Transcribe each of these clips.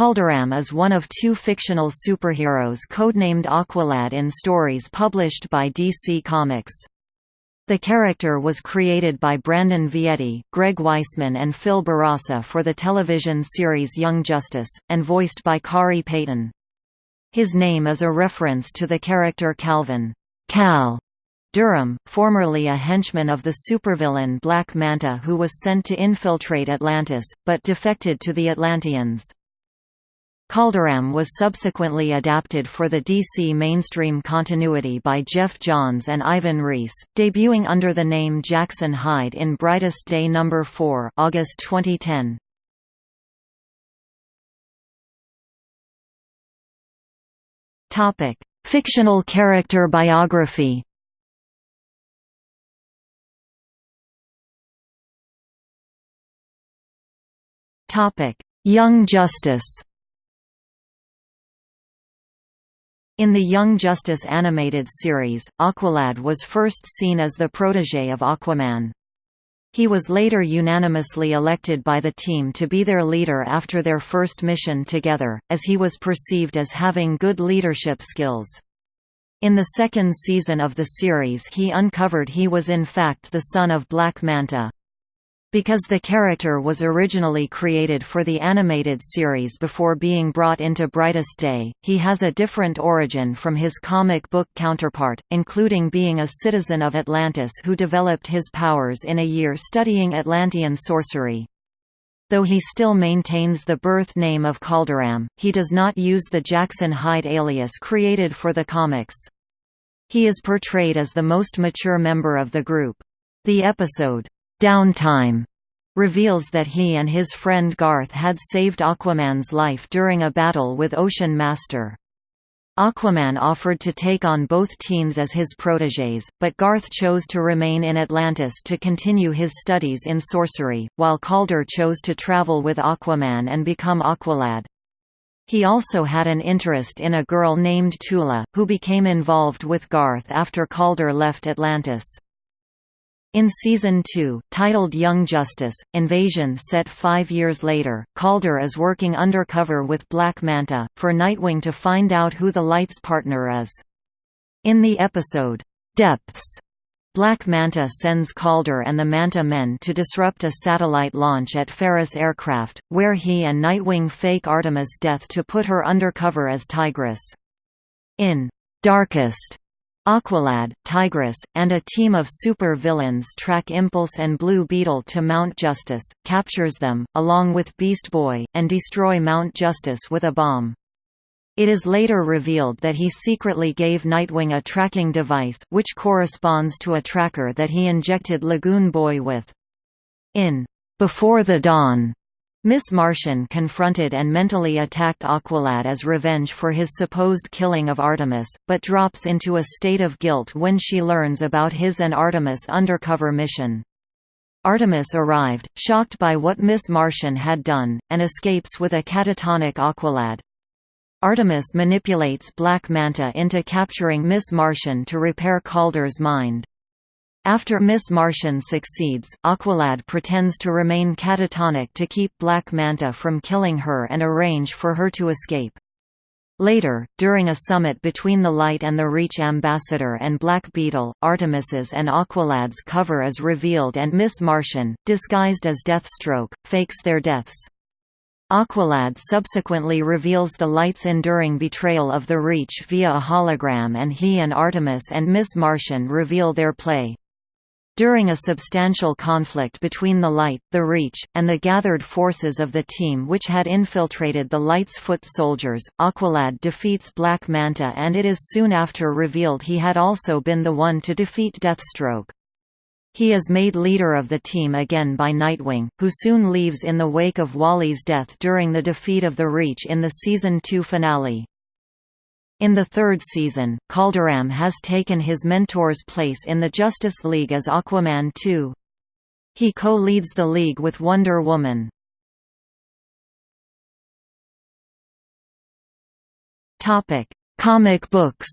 Kaldur'ahm is one of two fictional superheroes codenamed Aqualad in stories published by DC Comics. The character was created by Brandon Vietti, Greg Weisman and Phil Bourassa for the television series Young Justice, and voiced by Khary Payton. His name is a reference to the character Calvin Cal Durham, formerly a henchman of the supervillain Black Manta who was sent to infiltrate Atlantis, but defected to the Atlanteans. Kaldur'ahm was subsequently adapted for the DC mainstream continuity by Geoff Johns and Ivan Reis, debuting under the name Jackson Hyde in Brightest Day No. 4 August 2010. Fictional character biography Young Justice In the Young Justice animated series, Aqualad was first seen as the protégé of Aquaman. He was later unanimously elected by the team to be their leader after their first mission together, as he was perceived as having good leadership skills. In the second season of the series he uncovered he was in fact the son of Black Manta. Because the character was originally created for the animated series before being brought into Brightest Day, he has a different origin from his comic book counterpart, including being a citizen of Atlantis who developed his powers in a year studying Atlantean sorcery. Though he still maintains the birth name of Kaldur'ahm, he does not use the Jackson Hyde alias created for the comics. He is portrayed as the most mature member of the group. The episode, Downtime reveals that he and his friend Garth had saved Aquaman's life during a battle with Ocean Master. Aquaman offered to take on both teens as his protégés, but Garth chose to remain in Atlantis to continue his studies in sorcery, while Kaldur chose to travel with Aquaman and become Aqualad. He also had an interest in a girl named Tula, who became involved with Garth after Kaldur left Atlantis. In Season 2, titled Young Justice, Invasion set five years later, Kaldur is working undercover with Black Manta, for Nightwing to find out who the Light's partner is. In the episode, Depths, Black Manta sends Kaldur and the Manta Men to disrupt a satellite launch at Ferris Aircraft, where he and Nightwing fake Artemis' death to put her undercover as Tigress. In Darkest, Aqualad, Tigress, and a team of super-villains track Impulse and Blue Beetle to Mount Justice, captures them, along with Beast Boy, and destroy Mount Justice with a bomb. It is later revealed that he secretly gave Nightwing a tracking device which corresponds to a tracker that he injected Lagoon Boy with. In Before the Dawn, Miss Martian confronted and mentally attacked Aqualad as revenge for his supposed killing of Artemis, but drops into a state of guilt when she learns about his and Artemis' undercover mission. Artemis arrived, shocked by what Miss Martian had done, and escapes with a catatonic Aqualad. Artemis manipulates Black Manta into capturing Miss Martian to repair Kaldur's mind. After Miss Martian succeeds, Aqualad pretends to remain catatonic to keep Black Manta from killing her and arrange for her to escape. Later, during a summit between the Light and the Reach ambassador and Black Beetle, Artemis's and Aqualad's cover is revealed and Miss Martian, disguised as Deathstroke, fakes their deaths. Aqualad subsequently reveals the Light's enduring betrayal of the Reach via a hologram and he and Artemis and Miss Martian reveal their play. During a substantial conflict between the Light, the Reach, and the gathered forces of the team which had infiltrated the Light's foot soldiers, Aqualad defeats Black Manta and it is soon after revealed he had also been the one to defeat Deathstroke. He is made leader of the team again by Nightwing, who soon leaves in the wake of Wally's death during the defeat of the Reach in the Season 2 finale. In the third season, Kaldur'ahm has taken his mentor's place in the Justice League as Aquaman 2. He co-leads the League with Wonder Woman. Comic books.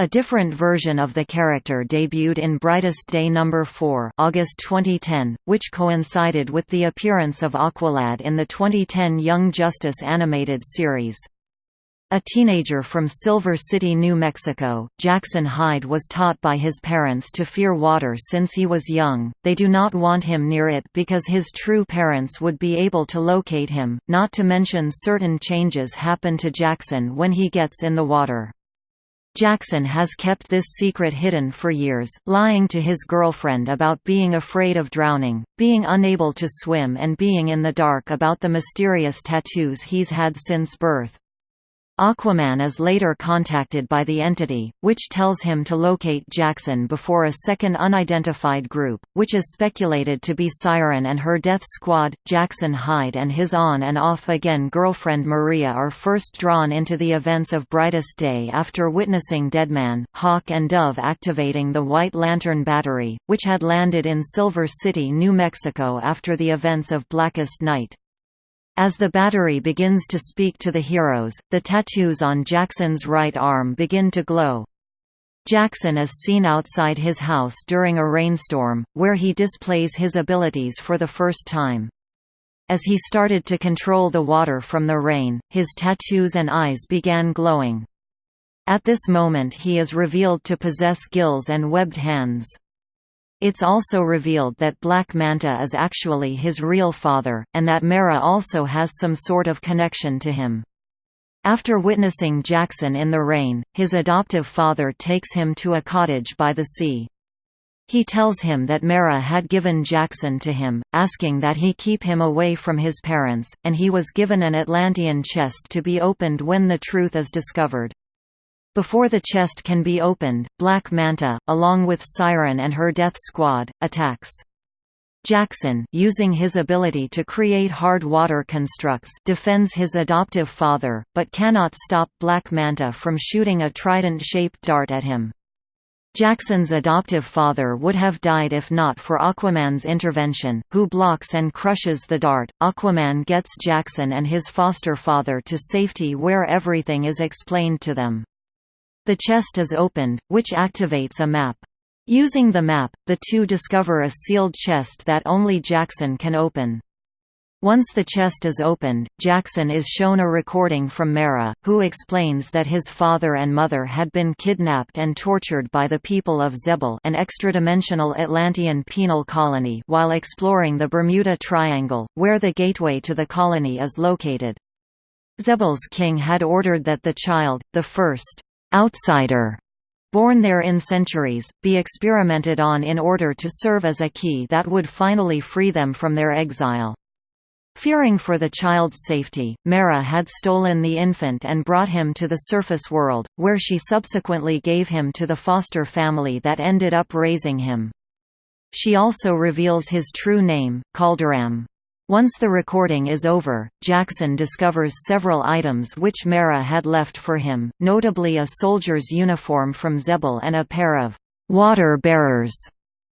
A different version of the character debuted in Brightest Day No. 4 August 2010, which coincided with the appearance of Aqualad in the 2010 Young Justice animated series. A teenager from Silver City, New Mexico, Jackson Hyde was taught by his parents to fear water since he was young. They do not want him near it because his true parents would be able to locate him, not to mention certain changes happen to Jackson when he gets in the water. Jackson has kept this secret hidden for years, lying to his girlfriend about being afraid of drowning, being unable to swim and being in the dark about the mysterious tattoos he's had since birth. Aquaman is later contacted by the entity, which tells him to locate Jackson before a second unidentified group, which is speculated to be Siren and her death squad. Jackson Hyde and his on and off again girlfriend Maria are first drawn into the events of Brightest Day after witnessing Deadman, Hawk and Dove activating the White Lantern Battery, which had landed in Silver City, New Mexico after the events of Blackest Night. As the battery begins to speak to the heroes, the tattoos on Jackson's right arm begin to glow. Jackson is seen outside his house during a rainstorm, where he displays his abilities for the first time. As he started to control the water from the rain, his tattoos and eyes began glowing. At this moment he is revealed to possess gills and webbed hands. It's also revealed that Black Manta is actually his real father, and that Mera also has some sort of connection to him. After witnessing Jackson in the rain, his adoptive father takes him to a cottage by the sea. He tells him that Mera had given Jackson to him, asking that he keep him away from his parents, and he was given an Atlantean chest to be opened when the truth is discovered. Before the chest can be opened, Black Manta, along with Siren and her death squad, attacks. Jackson using his ability to create hard water constructs defends his adoptive father, but cannot stop Black Manta from shooting a trident-shaped dart at him. Jackson's adoptive father would have died if not for Aquaman's intervention, who blocks and crushes the dart. Aquaman gets Jackson and his foster father to safety where everything is explained to them. The chest is opened, which activates a map. Using the map, the two discover a sealed chest that only Jackson can open. Once the chest is opened, Jackson is shown a recording from Mera, who explains that his father and mother had been kidnapped and tortured by the people of Xebel an extra-dimensional Atlantean penal colony while exploring the Bermuda Triangle, where the gateway to the colony is located. Xebel's king had ordered that the child, the first outsider born there in centuries, be experimented on in order to serve as a key that would finally free them from their exile. Fearing for the child's safety, Mera had stolen the infant and brought him to the surface world, where she subsequently gave him to the foster family that ended up raising him. She also reveals his true name, Kaldur'ahm. Once the recording is over, Jackson discovers several items which Mera had left for him, notably a soldier's uniform from Xebel and a pair of «water bearers»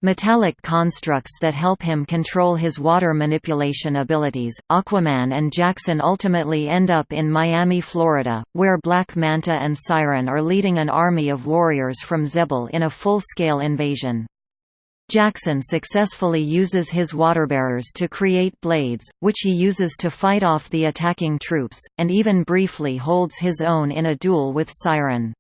metallic constructs that help him control his water manipulation abilities. Aquaman and Jackson ultimately end up in Miami, Florida, where Black Manta and Siren are leading an army of warriors from Xebel in a full-scale invasion. Jackson successfully uses his waterbearers to create blades, which he uses to fight off the attacking troops, and even briefly holds his own in a duel with Siren.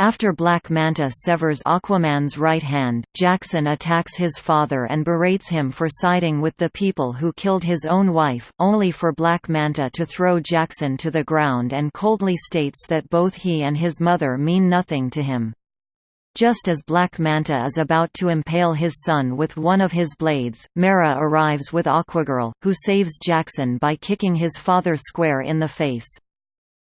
After Black Manta severs Aquaman's right hand, Jackson attacks his father and berates him for siding with the people who killed his own wife, only for Black Manta to throw Jackson to the ground and coldly states that both he and his mother mean nothing to him. Just as Black Manta is about to impale his son with one of his blades, Mera arrives with Aquagirl, who saves Jackson by kicking his father square in the face.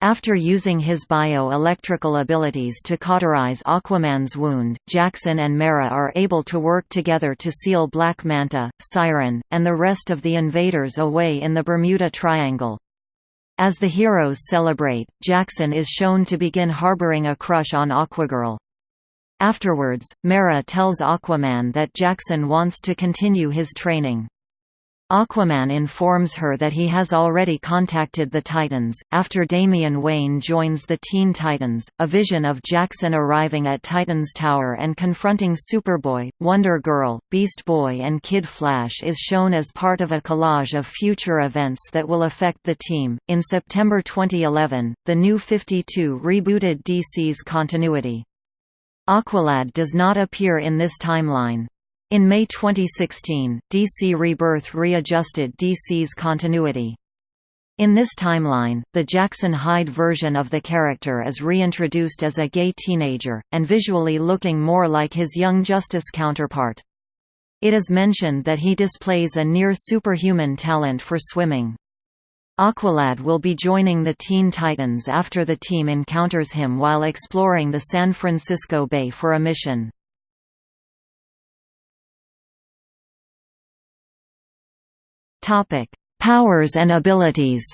After using his bio-electrical abilities to cauterize Aquaman's wound, Jackson and Mera are able to work together to seal Black Manta, Siren, and the rest of the invaders away in the Bermuda Triangle. As the heroes celebrate, Jackson is shown to begin harboring a crush on Aquagirl. Afterwards, Mera tells Aquaman that Jackson wants to continue his training. Aquaman informs her that he has already contacted the Titans. After Damian Wayne joins the Teen Titans, a vision of Jackson arriving at Titans Tower and confronting Superboy, Wonder Girl, Beast Boy, and Kid Flash is shown as part of a collage of future events that will affect the team. In September 2011, the New 52 rebooted DC's continuity. Aqualad does not appear in this timeline. In May 2016, DC Rebirth readjusted DC's continuity. In this timeline, the Jackson Hyde version of the character is reintroduced as a gay teenager, and visually looking more like his Young Justice counterpart. It is mentioned that he displays a near-superhuman talent for swimming. Aqualad will be joining the Teen Titans after the team encounters him while exploring the San Francisco Bay for a mission. Powers and abilities.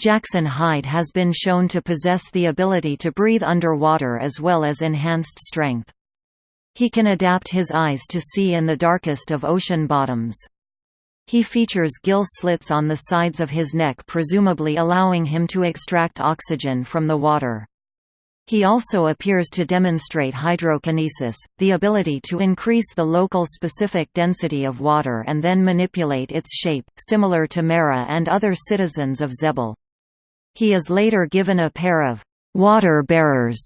Jackson Hyde has been shown to possess the ability to breathe underwater as well as enhanced strength. He can adapt his eyes to see in the darkest of ocean bottoms. He features gill slits on the sides of his neck presumably allowing him to extract oxygen from the water. He also appears to demonstrate hydrokinesis, the ability to increase the local specific density of water and then manipulate its shape, similar to Mera and other citizens of Xebel. He is later given a pair of «water bearers»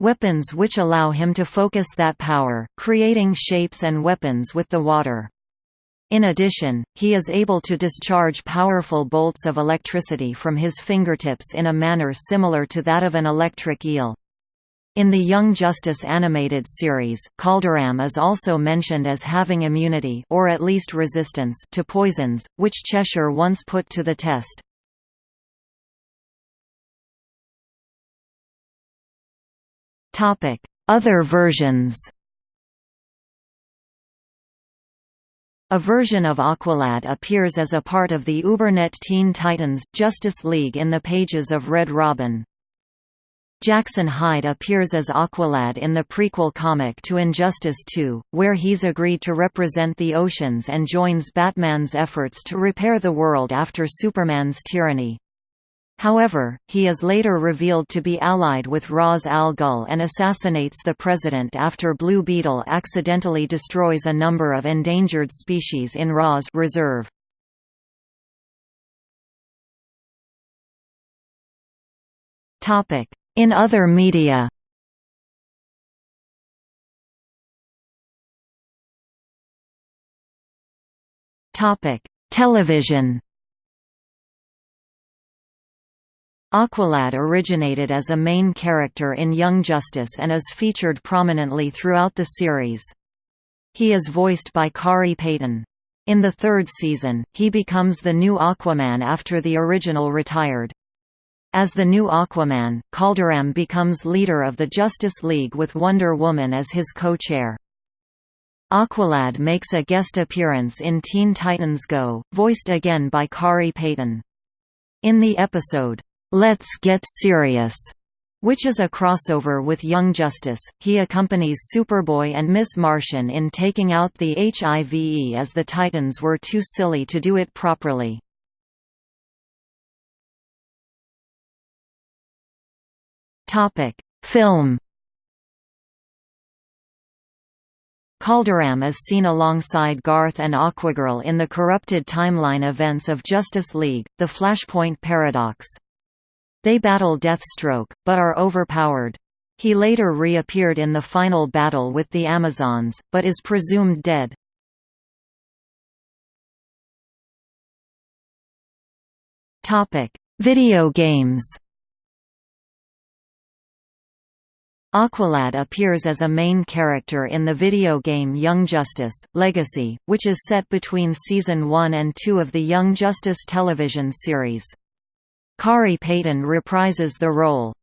weapons which allow him to focus that power, creating shapes and weapons with the water. In addition, he is able to discharge powerful bolts of electricity from his fingertips in a manner similar to that of an electric eel. In the Young Justice animated series, Kaldur'ahm is also mentioned as having immunity or at least resistance to poisons, which Cheshire once put to the test. Other versions A version of Aqualad appears as a part of the Ubernet Teen Titans Justice League in the pages of Red Robin. Jackson Hyde appears as Aqualad in the prequel comic to Injustice 2, where he's agreed to represent the oceans and joins Batman's efforts to repair the world after Superman's tyranny. However, he is later revealed to be allied with Ra's al Ghul and assassinates the president after Blue Beetle accidentally destroys a number of endangered species in Ra's reserve. In other media Television Aqualad originated as a main character in Young Justice and is featured prominently throughout the series. He is voiced by Khary Payton. In the third season, he becomes the new Aquaman after the original retired. As the new Aquaman, Kaldur'ahm becomes leader of the Justice League with Wonder Woman as his co-chair. Aqualad makes a guest appearance in Teen Titans Go, voiced again by Khary Payton. In the episode, "'Let's Get Serious' which is a crossover with Young Justice, he accompanies Superboy and Miss Martian in taking out the HIV as the Titans were too silly to do it properly. Topic: Film. Kaldur'ahm is seen alongside Garth and Aquagirl in the corrupted timeline events of Justice League, the Flashpoint Paradox. They battle Deathstroke, but are overpowered. He later reappeared in the final battle with the Amazons, but is presumed dead. Video games Aqualad appears as a main character in the video game Young Justice, Legacy, which is set between Season 1 and 2 of the Young Justice television series. Khary Payton reprises the role.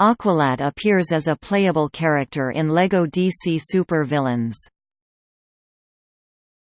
Aqualad appears as a playable character in LEGO DC Super Villains.